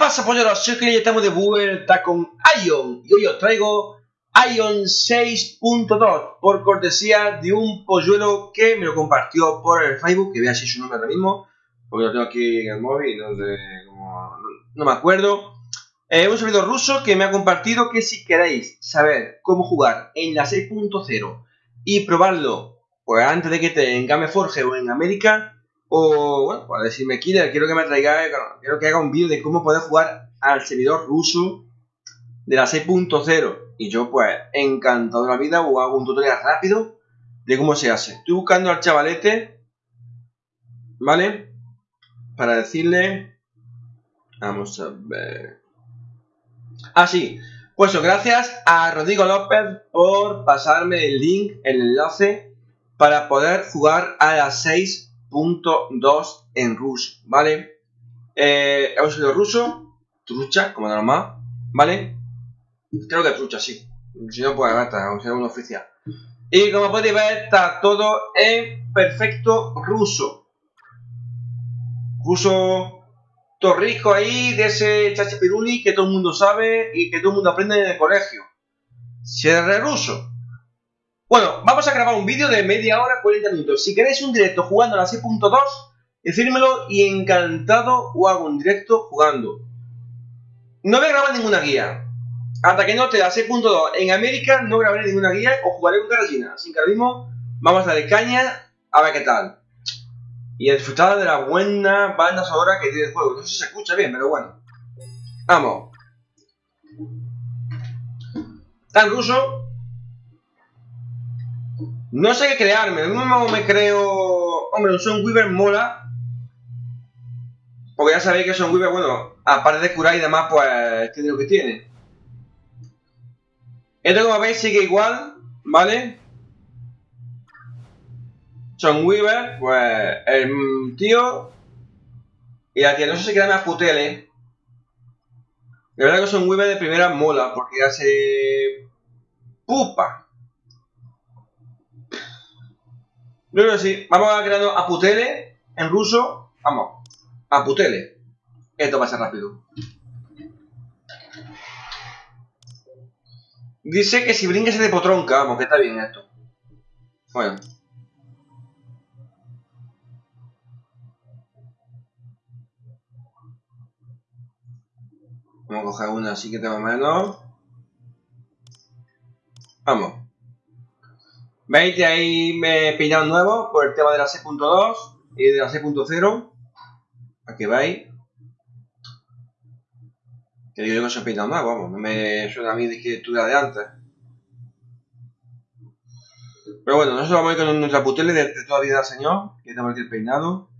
pasa, polleros? Soy que ya estamos de vuelta con Ion y hoy os traigo Ion 6.2 por cortesía de un polluelo que me lo compartió por el Facebook, que a decir su nombre ahora mismo, porque lo tengo aquí en el móvil, no, sé cómo, no, me acuerdo. Eh, un servidor ruso que me ha compartido que si queréis saber cómo jugar en la 6.0 y probarlo pues antes de que esté en Gameforge o en América, o, bueno, pues decirme, Killer, quiero que me traiga, quiero que haga un vídeo de cómo poder jugar al servidor ruso de la 6.0. Y yo, pues, encantado de la vida, o hago un tutorial rápido de cómo se hace. Estoy buscando al chavalete, ¿vale? Para decirle... Vamos a ver... Ah, sí. Pues gracias a Rodrigo López por pasarme el link, el enlace, para poder jugar a las 6 2 en ruso, ¿vale? Eh, hemos ruso, trucha, como normal, ¿vale? Creo que trucha, sí. Si no, pues gata, o sea, un oficial. Y como podéis ver, está todo en perfecto ruso. Ruso torrijo ahí, de ese chachapiruli que todo el mundo sabe y que todo el mundo aprende en el colegio. Si ruso, bueno, vamos a grabar un vídeo de media hora, 40 minutos. Si queréis un directo jugando a la 6.2, decírmelo y encantado o hago un directo jugando. No voy a grabar ninguna guía. Hasta que no te la 6.2 en América, no grabaré ninguna guía o jugaré con Carolina. Así que vamos a darle caña a ver qué tal. Y disfrutar de la buena banda sonora que tiene el juego. No sé si se escucha bien, pero bueno. Vamos. Tan ruso no sé qué crearme, lo mismo me creo... Hombre, un Weaver mola. Porque ya sabéis que Son Weaver, bueno, aparte de curar y demás, pues tiene lo que tiene. Esto como veis sigue igual, ¿vale? Son Weaver, pues el tío y la tía, no sé si crearme a Putele. De verdad que Son Weaver de primera mola, porque hace... ¡Pupa! Yo creo sí. Vamos a crear a en ruso. Vamos. A Putele. Esto va a ser rápido. Dice que si brinques de potronca, vamos, que está bien esto. Bueno. Vamos a coger una así que tengo menos. Vamos. ¿Veis que ahí me peinado nuevo por el tema de la 6.2 y de la 6.0? Aquí veis. Que digo yo que se peinado más, vamos, no me suena a mí de estuviera de antes. Pero bueno, nosotros vamos a ir con nuestra putele de, de toda vida señor, que tenemos aquí el peinado.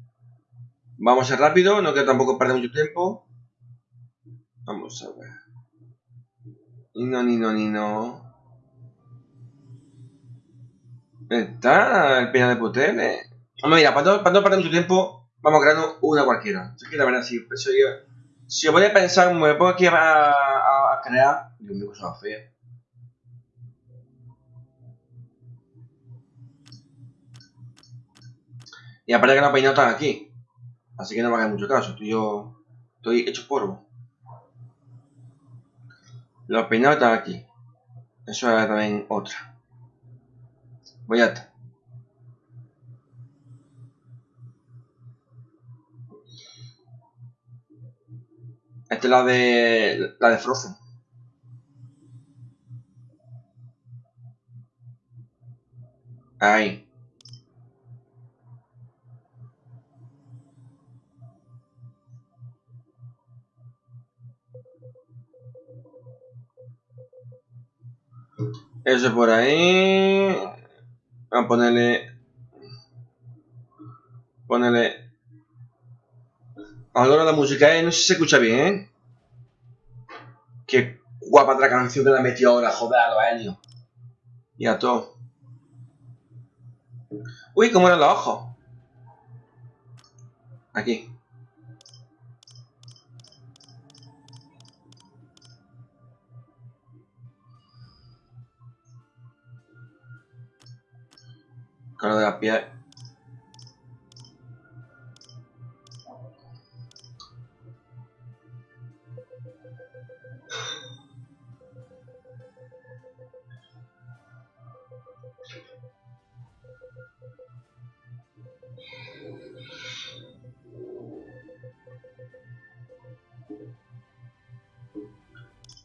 Vamos a ser rápido, no quiero tampoco perder mucho tiempo. Vamos a ver. Ni no, ni no, ni no. Está el pina de Putele. Vamos, mira, para no, perder mucho tiempo, vamos a crear una cualquiera. Es que la verdad, si, si, si voy a pensar, me pongo aquí a, a, crear. Dios mío, cosa. Y aparte que los peinados están aquí. Así que no me hagan mucho caso. Yo. Estoy hecho polvo. Los peinados están aquí. Eso es también otra. Voy a... Esta es la de... la de Frozen. Ahí. Eso por ahí. A ponerle. Ponerle. Ahora la música, ¿eh? No sé si se escucha bien. Qué guapa otra canción que la metió ahora, joder, a los Y a todo. Uy, cómo eran los ojos. Aquí. La piel.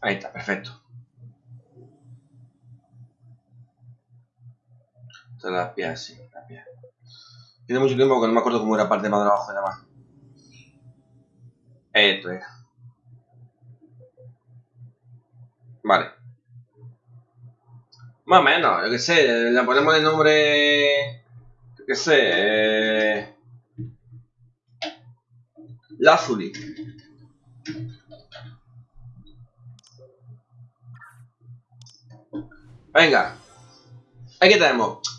Ahí está, perfecto. Esta es la pieza, sí, la pieza. Tiene mucho tiempo que no me acuerdo cómo era parte más de abajo de la mano. Esto era. Vale. Más o menos, yo que sé, le ponemos el nombre. Yo que sé. Eh, Lazuli. Venga. Aquí tenemos.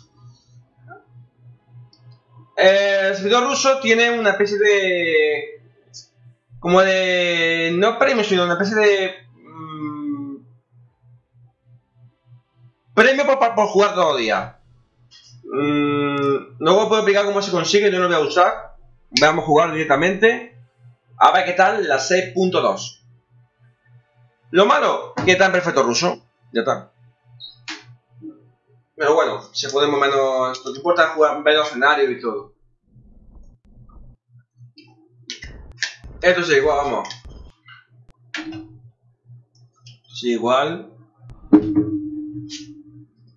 El servidor ruso tiene una especie de. Como de. No premio, sino una especie de. mmm, premio por, por jugar todo el día. Mm, luego puedo explicar cómo se consigue, yo no lo voy a usar. Vamos a jugar directamente. A ver qué tal la 6.2. Lo malo, que está en perfecto ruso. Ya está. Pero bueno, se puede más o menos. Lo que importa es jugar, ver los escenarios y todo. Esto es igual, vamos. Sí, igual.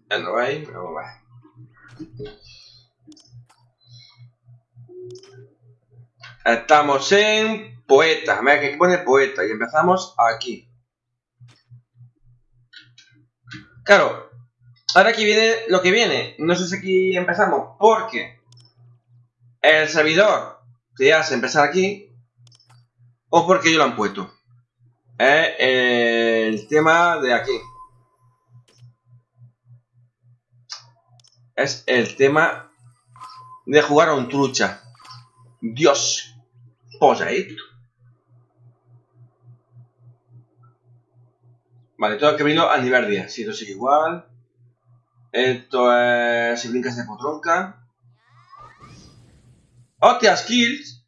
Ya no veis, vamos a ver. Estamos en poeta. Mira que pone poeta y empezamos aquí. Claro, ahora aquí viene lo que viene. No sé si aquí empezamos porque el servidor te hace empezar aquí o porque yo lo han puesto. Es el tema de aquí. Es el tema de jugar a un trucha. Dios, posa esto. Vale, todo que vino a nivel 10. Si esto sigue igual. Esto es. Si brincas de potronca. Hostia, skills.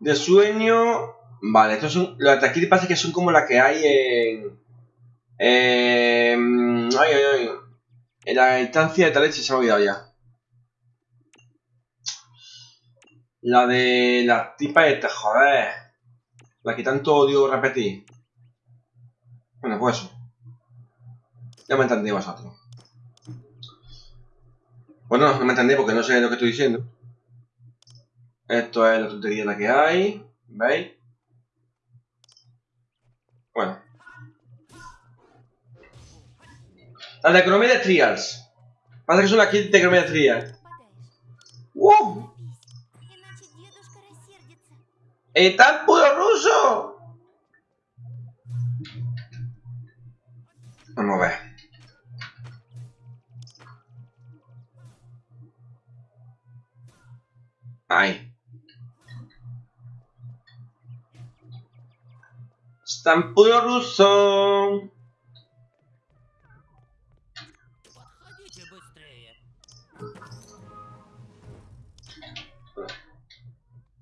De sueño. Vale, estos son. Las de aquí parece que son como las que hay en. en ay, ay, ay. En la instancia de Talech se ha olvidado ya. La de la tipa esta, joder. La que tanto odio repetir. Bueno, pues eso. Ya me entendí vosotros. Bueno, no me entendí porque no sé lo que estoy diciendo. Esto es la tontería la que hay. ¿Veis? Bueno. la de economía de trials. Parece que son las kits de economía de trials. ¡Wow! ¡Están puro ruso! Vamos a ver. Ay. Estampudo ruso.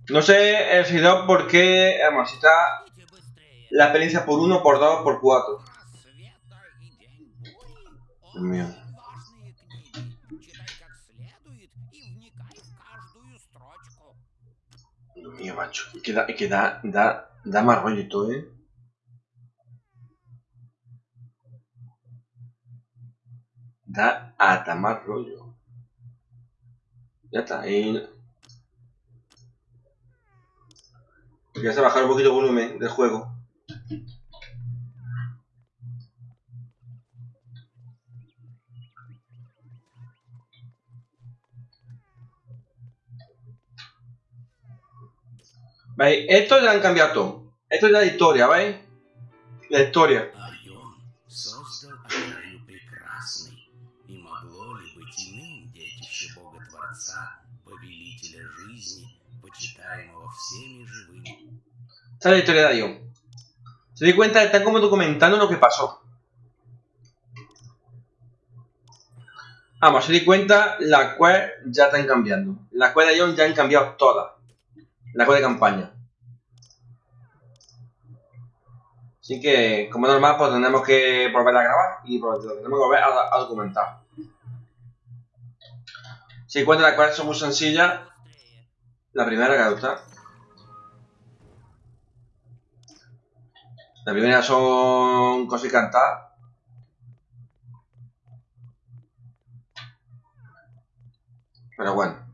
No sé eh, el seguidor por qué además, la experiencia por 1, por 2, por 4. Dios mío. Mío, macho. Es que da, que da, da, da más rollo todo, ¿eh? Da hasta más rollo. Ya está, ahí. Ya se bajar un poquito el volumen del juego. Esto ya han cambiado todo. Esto es la historia, ¿veis? La historia. Esta es la historia de Ayón. Se di cuenta, está como documentando lo que pasó. Vamos, se di cuenta, las cuales ya están cambiando. Las cuales de Ayón ya han cambiado todas. La quest de campaña. Así que, como es normal, pues tenemos que volver a grabar y pues, lo que volver a, documentar. Si encuentra las cuales son muy sencillas, la primera que gusta. La primera son cosas y cantar. Pero bueno.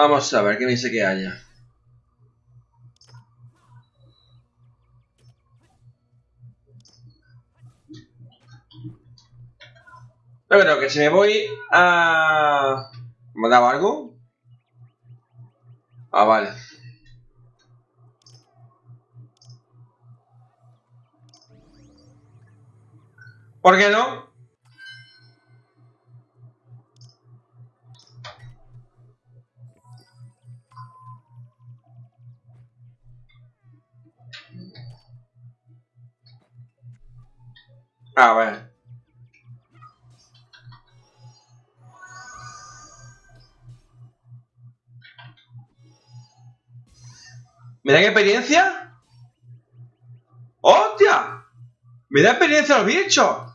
Vamos a ver qué me dice que haya. Yo creo que si me voy a... ¿Me daba algo? Ah, vale. ¿Por qué no? A ver. ¿Me dan experiencia? ¡Hostia! ¡Me da experiencia los bichos!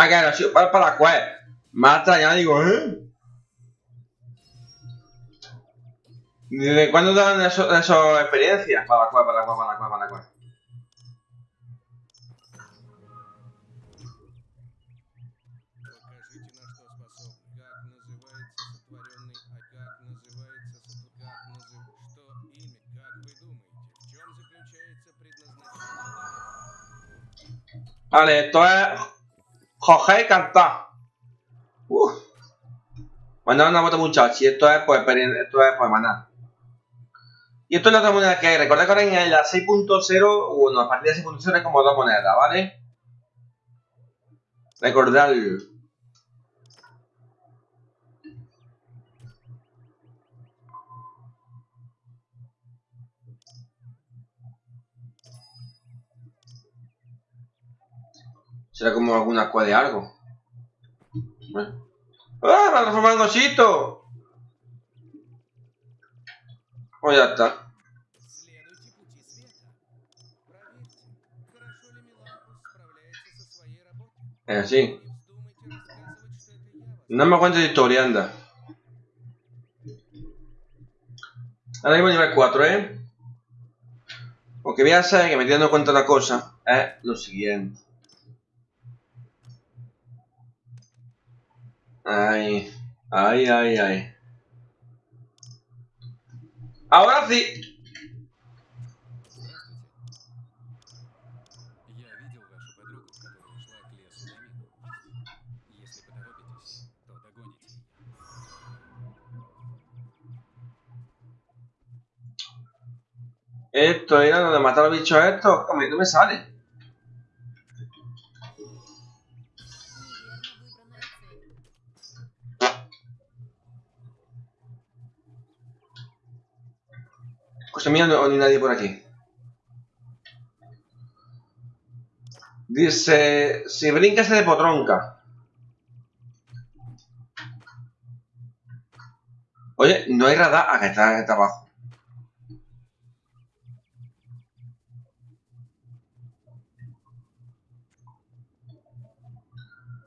Ah, agachó para, para la cual mata allá, digo, ¿eh? ¿Desde cuándo dan esas eso experiencias? Para la cual, para la cual, para la cual, para la cual. Vale, esto es Jorge y cantar. Mandar una moto muchacho. Y esto es pues experien- esto es pues maná. Y esto es la otra moneda que hay. Recordad que ahora en la 6.0, bueno, a partir de 6.0 es como dos monedas, ¿vale? Recordadlo. Será como alguna cua de algo. Bueno. ¡Ah! ¡Me transformado en osito! Pues ya está. Eh, es así. No me cuentes de historia, anda. Ahora mismo nivel 4, ¿eh? Porque voy a saber que me estoy dando cuenta de una cosa. Es lo siguiente. Ay, ay, ay, ay. Ahora sí. Esto era donde matar a los bichos estos. A mí no me sale. Cosa mía, no, ni nadie por aquí. Dice, si brinca se de potronca. Oye, no hay radar. Ah, que está, abajo.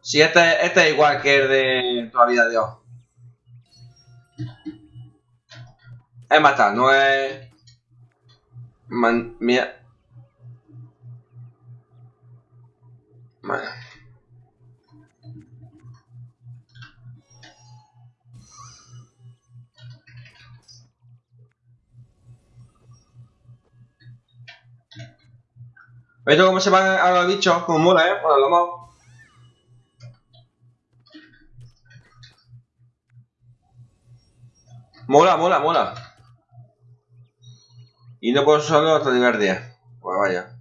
Sí, este, este es igual que el de toda la vida de Dios. Es matar, no es... Man, sẽ Bueno. ¿Veis cómo se van a los bichos? Como mola, ¿eh? Bueno, lo hemos... Mola, mola, mola. Y no puedo solo hasta Liberdia. Pues vaya.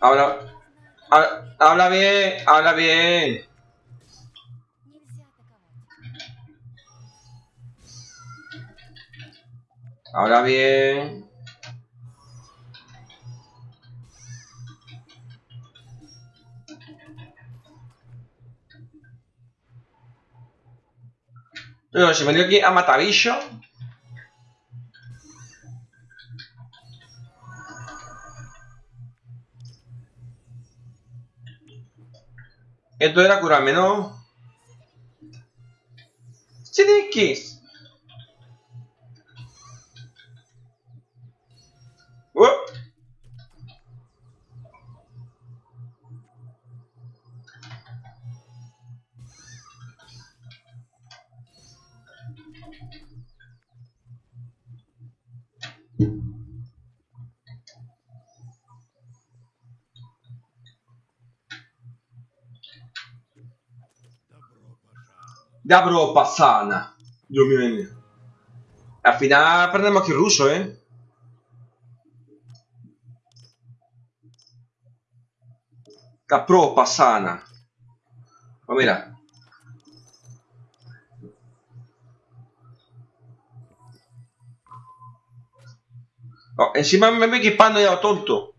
Ahora, Habla bien, habla bien. Habla bien. Pero si me dio aquí a Matavillo. Esto era curarme, ¿no? Sidikis. Dabro Pasana. Dios mío. Al final aprendemos aquí ruso, ¿eh? Dabro Pasana. Pues mira. Oh, encima me voy equipando ya tonto.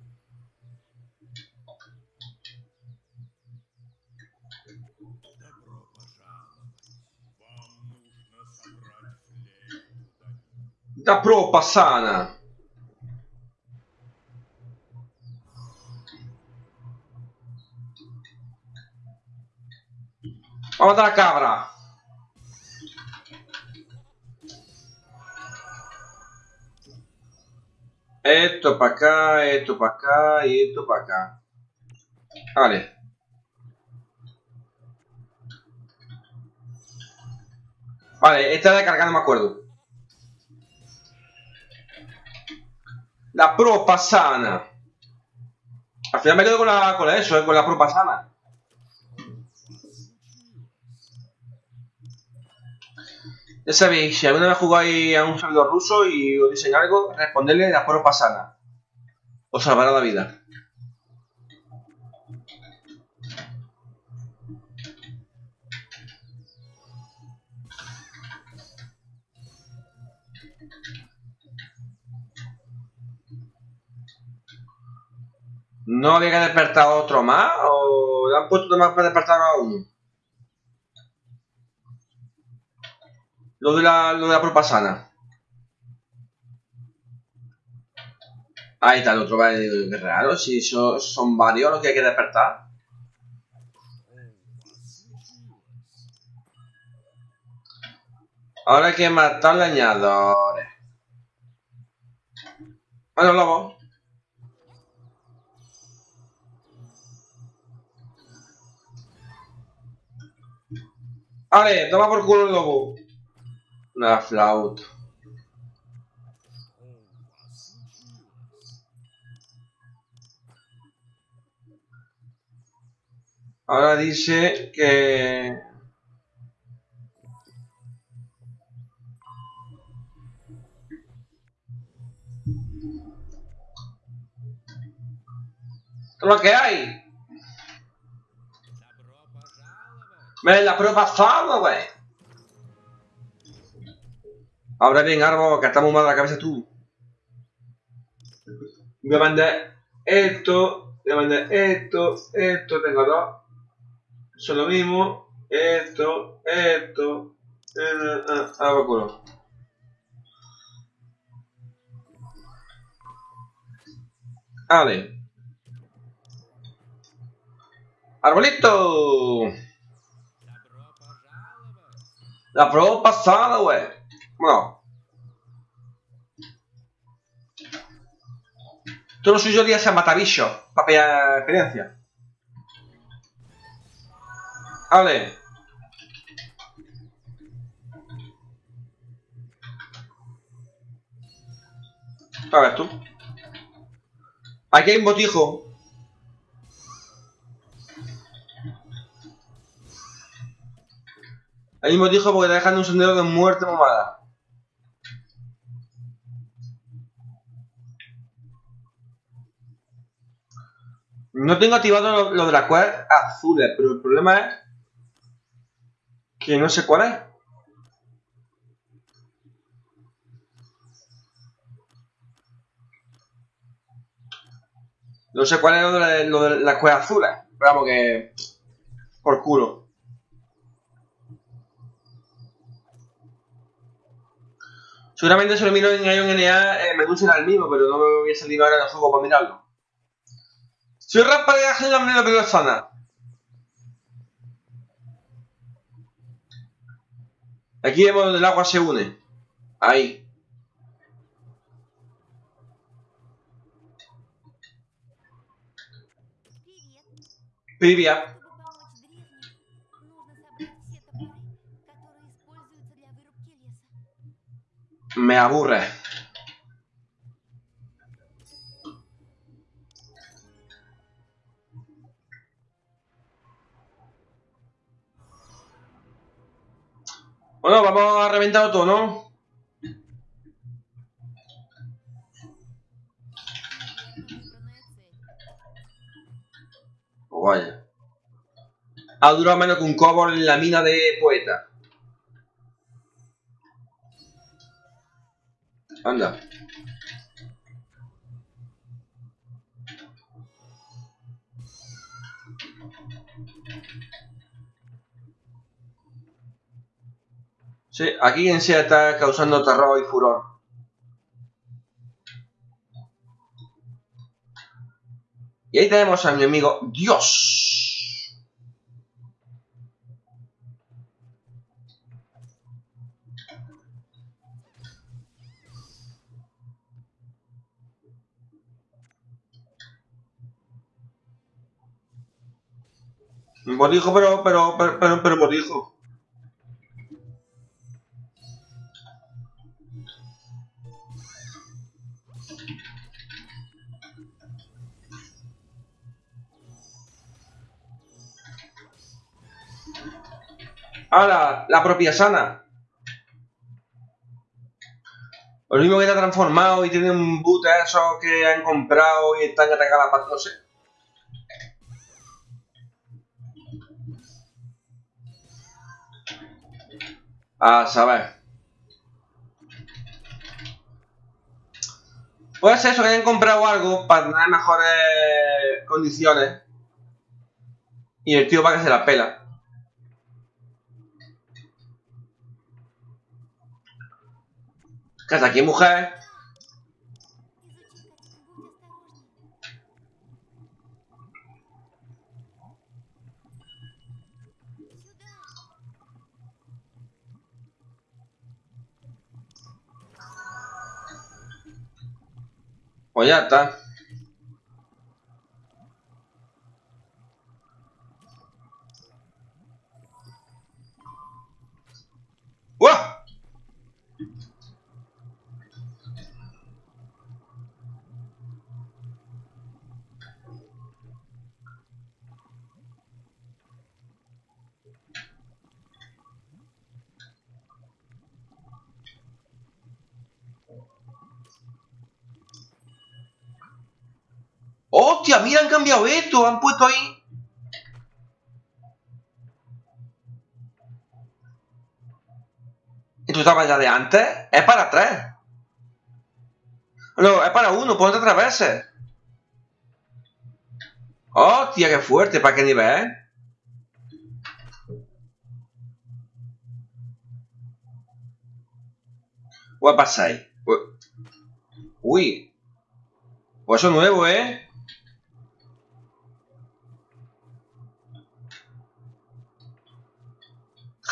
До Dabro Pasana. Vamos a la cabra. Esto para acá, esto para acá y esto acá. Vale. Vale, esta de cargar no me acuerdo. La propasana. Al final me quedo con la con la eso, eh, con la propasana. Ya sabéis, si alguna vez jugáis a un servidor ruso y os dicen algo, responderle la propasana. Os salvará la vida. ¿No había a otro más? ¿O le han puesto más para despertar a uno? Lo de la, lo de la propasana. Ahí está el otro, vale, qué raro, si so- son varios los que hay que despertar. Ahora hay que matar leñadores. Bueno, lobo. Vale, toma por culo el lobo. Una flauta. Ahora dice que... Es lo que hay. La prueba pasada, güey. Ahora bien, Arbo, que estamos mal de la cabeza tú. Voy a mandar esto, voy a mandar esto, esto, tengo dos. Son lo mismo. Esto, esto. Ah, culo. Vale. Arbolito. La prueba pasada, güey. Bueno. Todo lo suyo sería a matabicho, para pillar experiencia. Vale. A ver tú. Aquí hay un botijo Hay un botijo porque te dejan un sendero de muerte mamada. No tengo activado lo, de las cuevas azules, pero el problema es que no sé cuál es. No sé cuál es lo de, lo de las cuevas azules. Pero vamos que... Por culo. Seguramente se lo miro en Ion NA, eh, me anuncian al mismo, pero no me voy a salir ahora de juego para mirarlo. Soy Rafa de Ángel Lambre la primera zona. Aquí vemos donde el agua se une. Ahí. Privia. Me aburre. Bueno, vamos a reventar todo, ¿no? Guay. Ha durado menos que un cobol en la mina de poeta. Anda. Sí, aquí en sí está causando terror y furor. Y ahí tenemos a mi amigo Dios. Un botijo, pero, pero, pero, pero, pero botijo. ¡Hala! La propia sana. Lo mismo que está transformado y tiene un boot a esos que han comprado y están atacando la paz. A saber. Puede ser eso, que hayan comprado algo para tener mejores condiciones. Y el tío va que se la pela. Casa aquí, mujer. Pues ya está. Mira, han cambiado esto. Han puesto ahí. ¿Esto estaba ya de antes? Es para tres. No, es para uno. Ponte tres veces. ¡Hostia, qué fuerte! ¿Para qué nivel? Pasa ahí? Uy. Pues eso nuevo, ¿eh?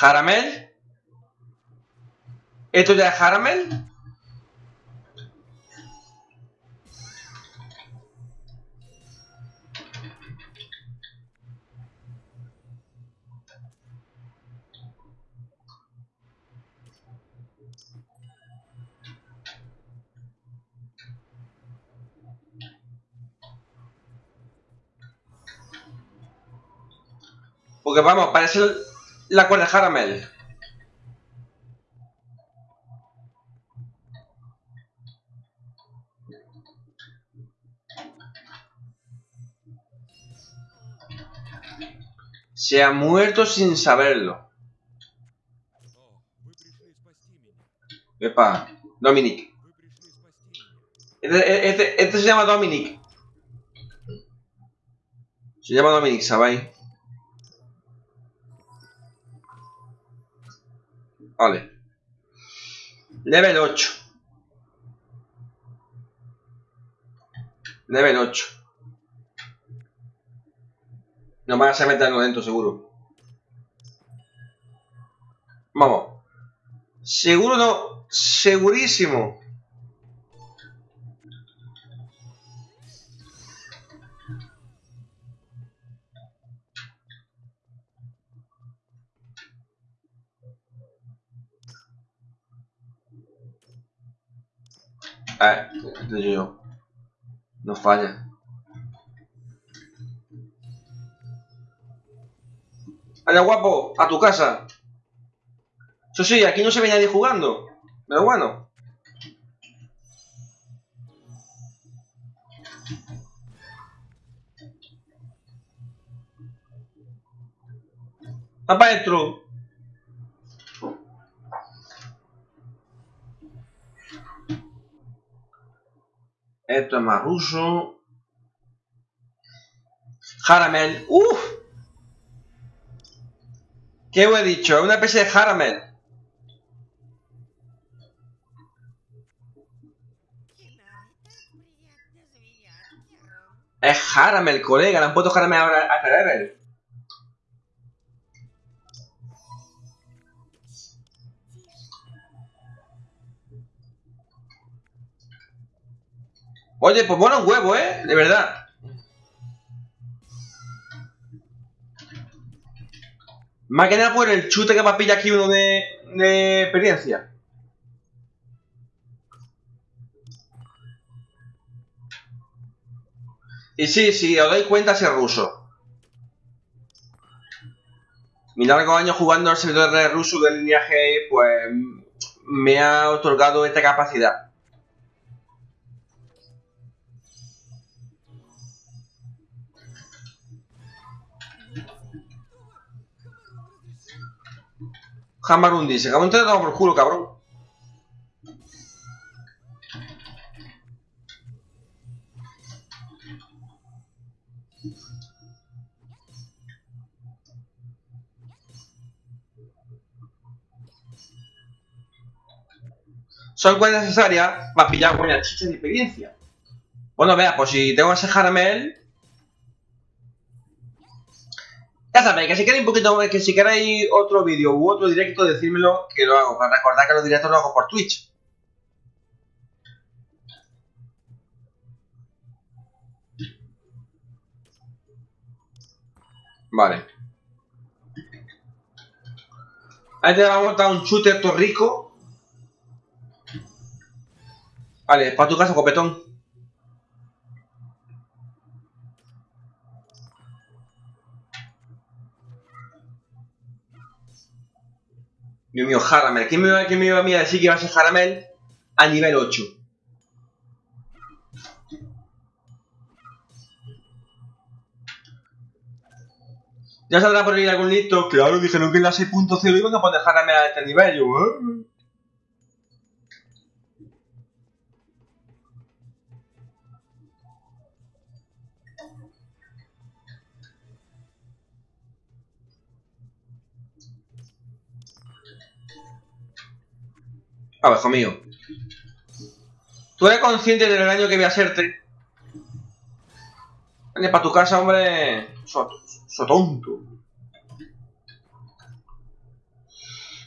Jaramel. ¿Esto ya es Jaramel? Porque vamos, parece la cuerda Haramel. Se ha muerto sin saberlo. Epa, Dominic. Este, este, este se llama Dominic. Se llama Dominic, ¿sabéis? Vale. Level 8. Level 8. No van a meterlo dentro, seguro. Vamos. Seguro no. Segurísimo. Eh, este yo. No falla. Vaya guapo, a tu casa. Eso sí, aquí no se ve nadie jugando. Pero bueno. Va para adentro. Esto es más ruso. Haramel. ¡Uf! ¿Qué he dicho? Una especie de Haramel. Es Haramel, colega. Le han puesto Haramel ahora a Cerebel. Oye, pues bueno, un huevo, ¿eh? De verdad. Más que nada por el chute que me pilla aquí uno de, de experiencia. Y sí, sí, os dais cuenta si es ruso. Mi largo año jugando al servidor de ruso del lineaje, pues me ha otorgado esta capacidad. Jamarun dice, cabrón, te dado por culo, cabrón. Son cuentas necesarias para pillar buenas chichas de experiencia. Bueno, vea, pues si tengo ese Jaramel. Que si queréis un poquito que si queréis otro vídeo u otro directo, decírmelo que lo hago. Para recordar que los directos los hago por Twitch. Vale. Ahí te va a montar un chute esto rico. Vale, para tu casa, copetón. Dios mío, Haramel. ¿Quién me, iba- a a decir que iba a ser Haramel a nivel 8? ¿Ya saldrá por ahí algún listo? Claro, dijeron que en la 6.0 iban a poner Haramel a este nivel. Yo, ¿eh? A ver, hijo mío. ¿Tú eres consciente del daño que voy a hacerte? Vale, para tu casa, hombre. So, so tonto.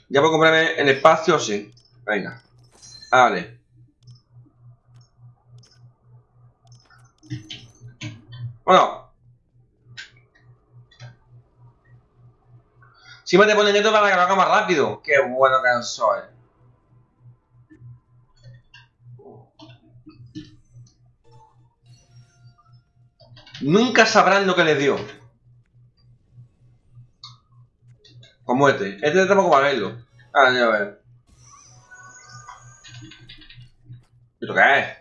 Ya puedo comprarme el espacio, sí. Venga. Vale. Bueno. Si me te ponen esto para que lo haga más rápido. Qué bueno que soy. Nunca sabrán lo que les dio. Como este. Este tampoco va a verlo. Ah, ya a ver. ¿Esto qué es?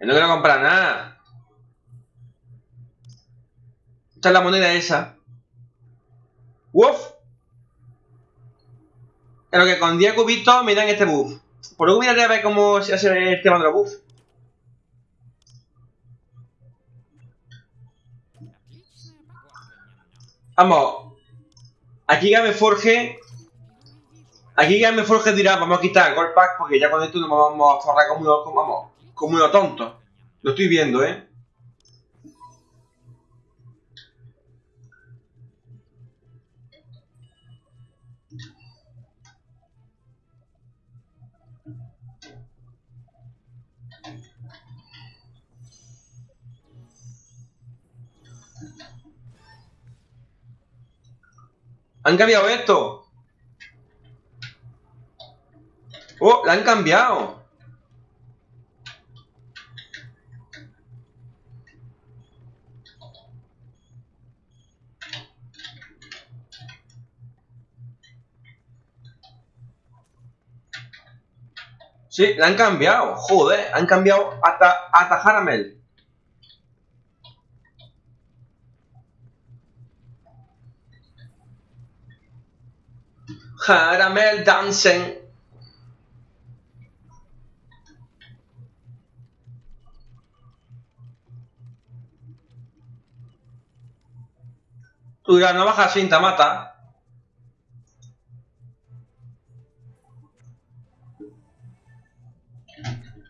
Yo no quiero comprar nada. Está la moneda esa. Uf. Pero que con 10 cubitos me dan este buff. Por lo que voy a ver cómo se hace el tema de los buffs. Vamos. Aquí Game Forge. Aquí Game Forge dirá, vamos a quitar el Gold Pack porque ya con esto nos vamos a forrar como como unos tontos. Lo estoy viendo, ¿eh? ¿Han cambiado esto? ¡Oh! ¡La han cambiado! Sí, la han cambiado. Joder, han cambiado hasta, hasta Haramel. Caramel dancing. Tú no bajas cinta, mata.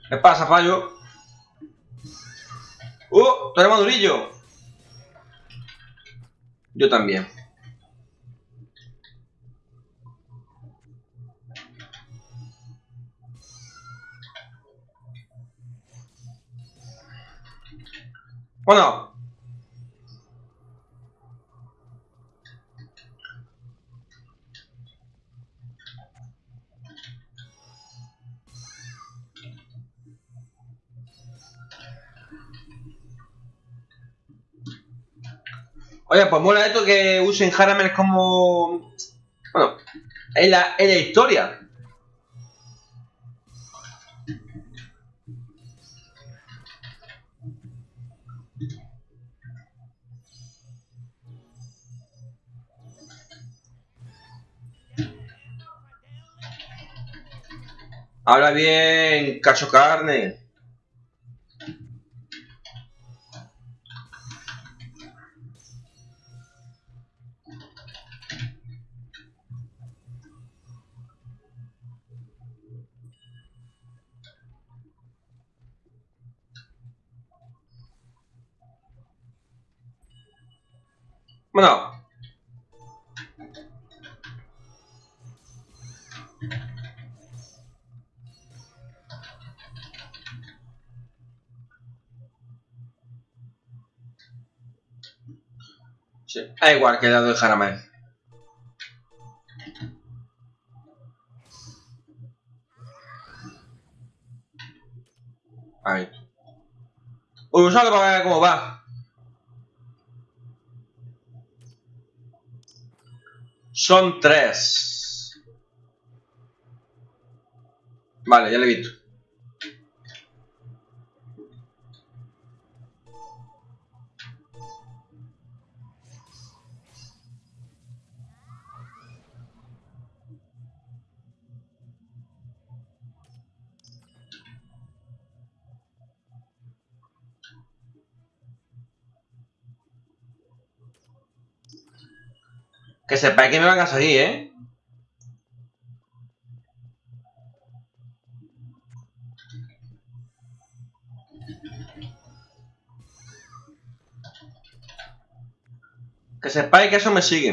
¿Qué pasa, fallo? ¡Uh! ¡Tú eres madurillo! Yo también. Bueno. Oye, pues mola esto que usen Haramel como... Bueno, en la, en la historia. Habla bien, cacho carne. Sí, da igual que dado el Haramel. Ahí. Uy, usalo para ver cómo va. Son tres. Vale, ya lo he visto. Que sepáis que me van a salir, ¿eh? Que sepáis que eso me sigue.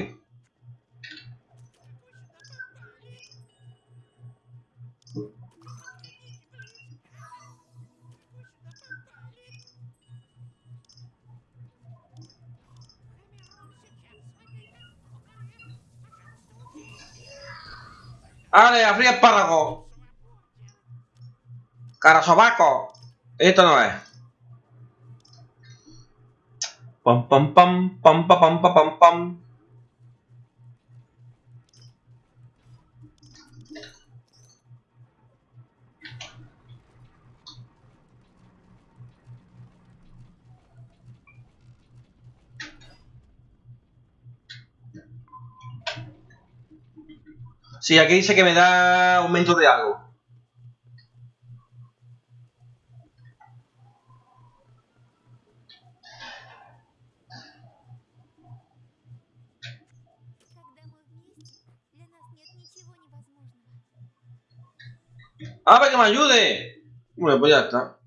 ¡Ale, a fría espárrago! ¡Carasobaco! Esto no es. Pam, pam, pam, pam, pam, pam, pam, pam, Sí, aquí dice que me da aumento de algo. ¡Ah, para que me ayude! Bueno, pues ya está.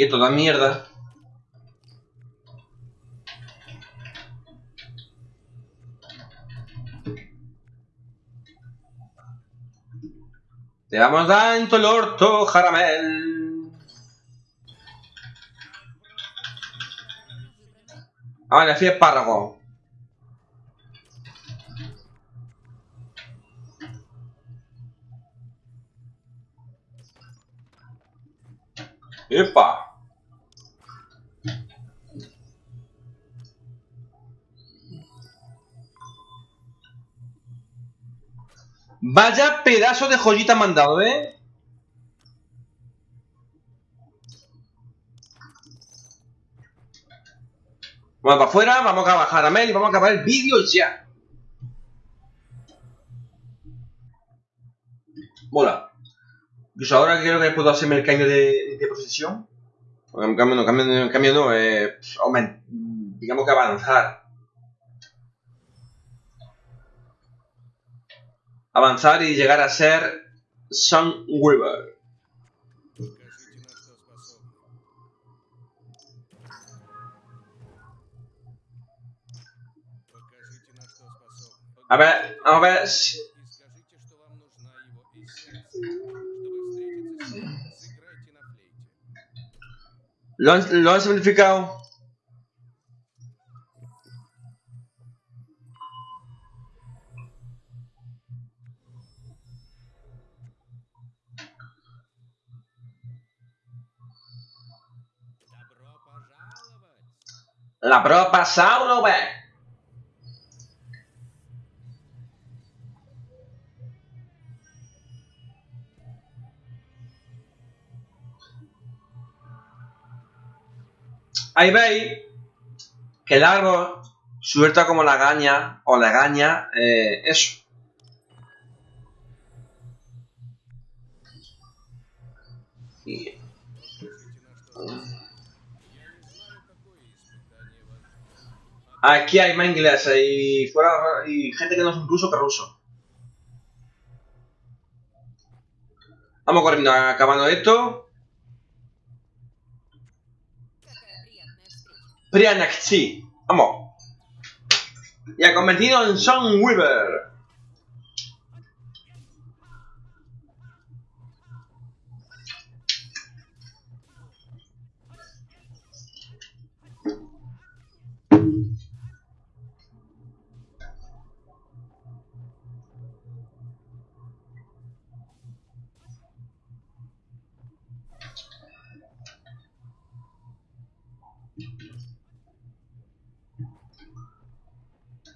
Y esto da mierda. Te vamos dando el orto, Jaramel. Ah, le fui espárrago. Vaya pedazo de joyita me han dado, ¿eh? Vamos para afuera, vamos a bajar a Mel y vamos a acabar el vídeo ya. Mola. Incluso ahora creo que puedo hacerme el cambio de, de posición. Bueno, cambio no, cambio, cambio no, eh, aument- digamos que avanzar. avanzar y llegar a ser Sun River. A ver, a ver. ¿Lo han, ¿Lo han simplificado? La propa Sauro, ve. Ahí veis que el árbol suelta como la gaña o la gaña, eh, eso. Aquí hay inglés y fuera y gente que no es un ruso que ruso. Vamos corriendo, acabando esto. Prianaxi, vamos. Y ha convertido en Sun Weaver.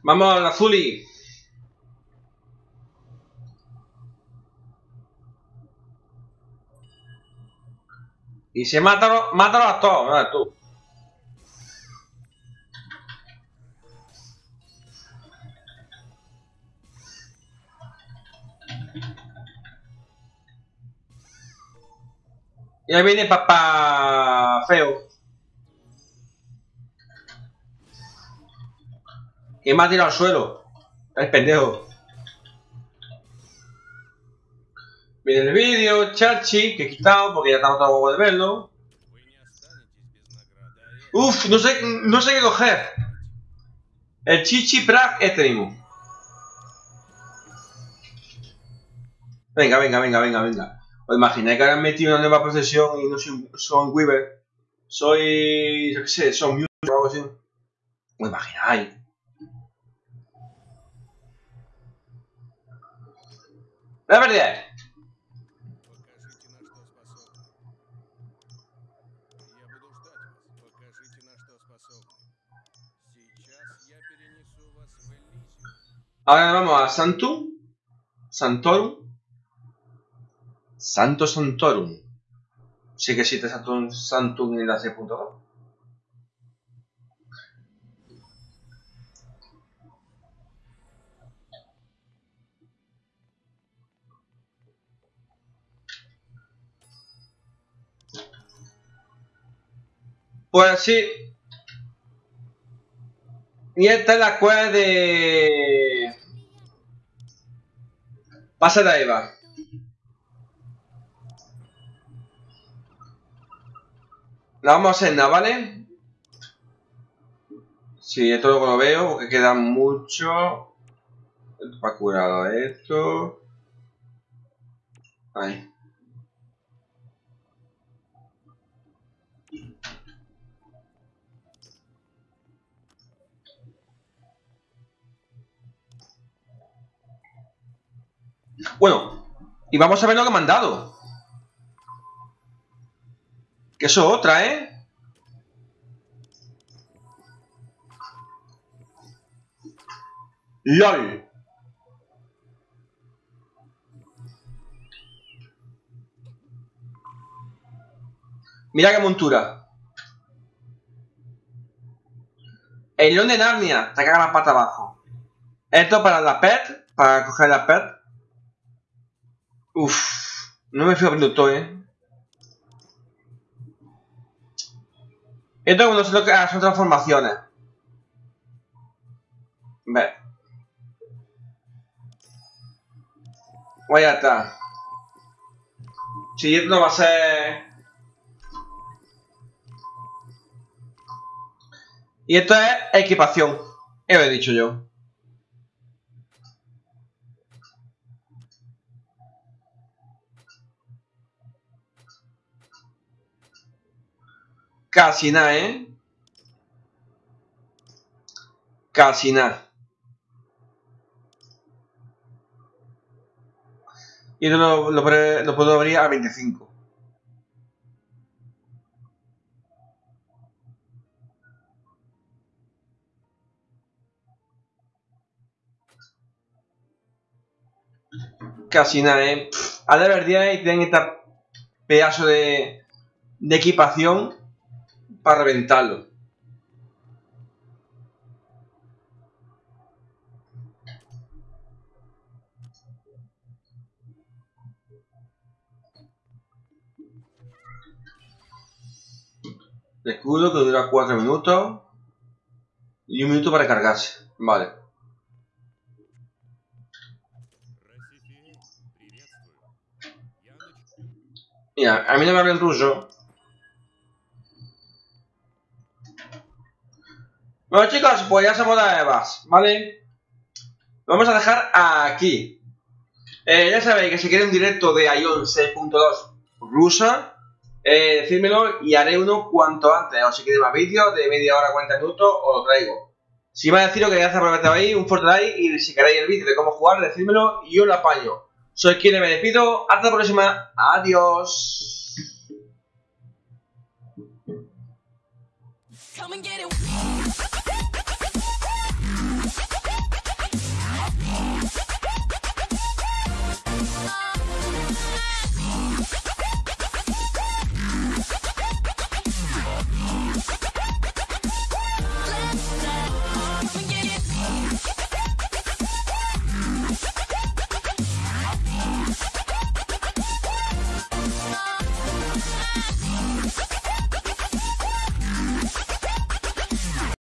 Vamos, la Zuli. Y se mátalo, mátalo a todos. Tú. Y viene papá feo. ¿Quién me ha tirado al suelo? Es pendejo. Miren el vídeo, Chachi, que he quitado porque ya estamos huevo de verlo. Uf, no sé, no sé qué coger. El Chichi Prag este mismo. Venga, venga, venga, venga, venga. Os imagináis que habrán metido una nueva procesión y no soy son Weaver. Soy. yo qué sé, son Music o algo así. Os imagináis. La verdad. Ahora vamos a Santum. Santorum. Santo Santorum. Sí que existe Santum, Santum en la 6.2. Pues sí. Y esta es la cueva de... Pasa la Eva. La vamos a hacer ¿vale? Sí, esto luego lo veo porque queda mucho. Esto para curado esto. Ahí. Bueno, y vamos a ver lo que me han dado. Que eso es otra, ¿eh? LOL. Mira qué montura. El león de Narnia. Te caga la pata abajo. Esto para la pet. Para coger la pet. Uf. No me fío abriendo todo, eh. Esto no sé lo que ah, son transformaciones. Ve. Pues ya está. Si esto no va a ser... Y esto es equipación. Eso he dicho yo. Casi nada, ¿eh? Casi nada. Y esto lo, lo, lo puedo abrir a 25. Casi nada, ¿eh? A de verdad tienen este pedazo de, de equipación Parventalo. Escudo que dura 4 minutos y un minuto para cargarse. Vale. Mira, a mí no me hablan ruso Bueno chicos, pues ya somos las Evas, ¿vale? Lo vamos a dejar aquí. Eh, ya sabéis que si queréis un directo de Ion 6.2 rusa, eh, decídmelo y haré uno cuanto antes. O si queréis más vídeos de media hora, 40 minutos, os lo traigo. Si a deciros que hacer ahí, un fuerte like y si queréis el vídeo de cómo jugar, decídmelo y yo lo apaño. Soy quien me despido. Hasta la próxima. Adiós.